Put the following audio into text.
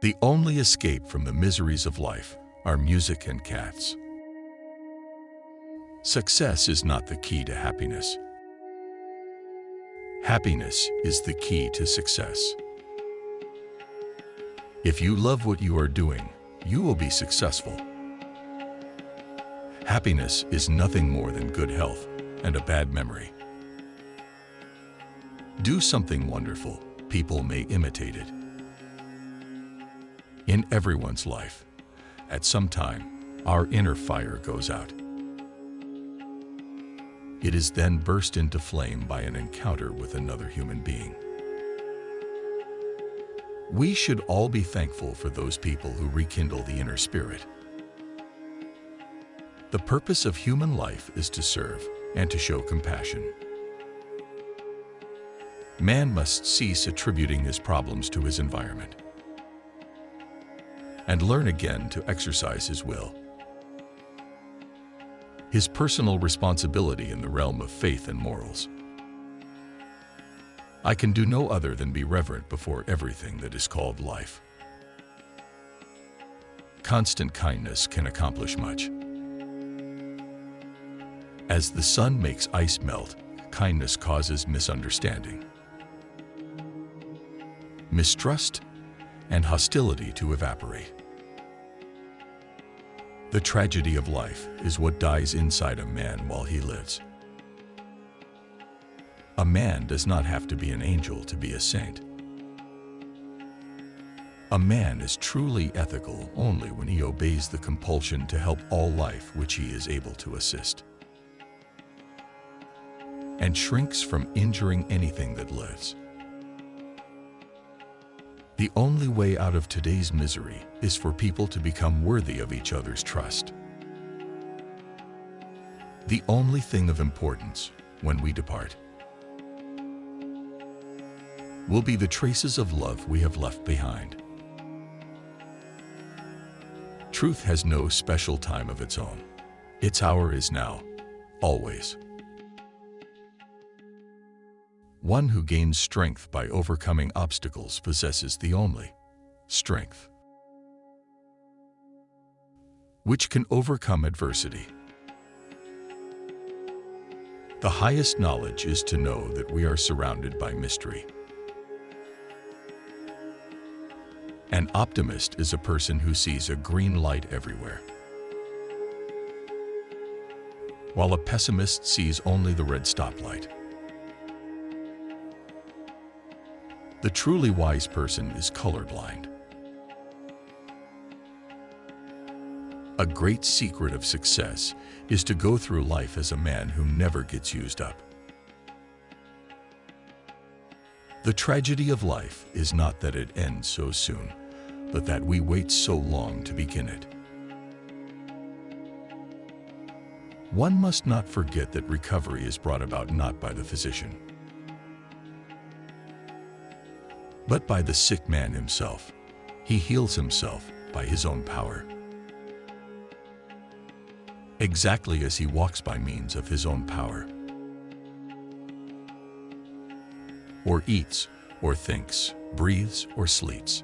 The only escape from the miseries of life are music and cats. Success is not the key to happiness. Happiness is the key to success. If you love what you are doing, you will be successful. Happiness is nothing more than good health and a bad memory. Do something wonderful, people may imitate it. In everyone's life, at some time, our inner fire goes out. It is then burst into flame by an encounter with another human being. We should all be thankful for those people who rekindle the inner spirit. The purpose of human life is to serve and to show compassion. Man must cease attributing his problems to his environment and learn again to exercise his will. His personal responsibility in the realm of faith and morals. I can do no other than be reverent before everything that is called life. Constant kindness can accomplish much. As the sun makes ice melt, kindness causes misunderstanding, mistrust, and hostility to evaporate. The tragedy of life is what dies inside a man while he lives. A man does not have to be an angel to be a saint. A man is truly ethical only when he obeys the compulsion to help all life which he is able to assist, and shrinks from injuring anything that lives. The only way out of today's misery is for people to become worthy of each other's trust. The only thing of importance when we depart will be the traces of love we have left behind. Truth has no special time of its own. Its hour is now, always. One who gains strength by overcoming obstacles possesses the only strength which can overcome adversity. The highest knowledge is to know that we are surrounded by mystery. An optimist is a person who sees a green light everywhere, while a pessimist sees only the red stoplight. The truly wise person is colorblind. A great secret of success is to go through life as a man who never gets used up. The tragedy of life is not that it ends so soon, but that we wait so long to begin it. One must not forget that recovery is brought about not by the physician, but by the sick man himself. He heals himself by his own power. Exactly as he walks by means of his own power. Or eats, or thinks, breathes, or sleeps.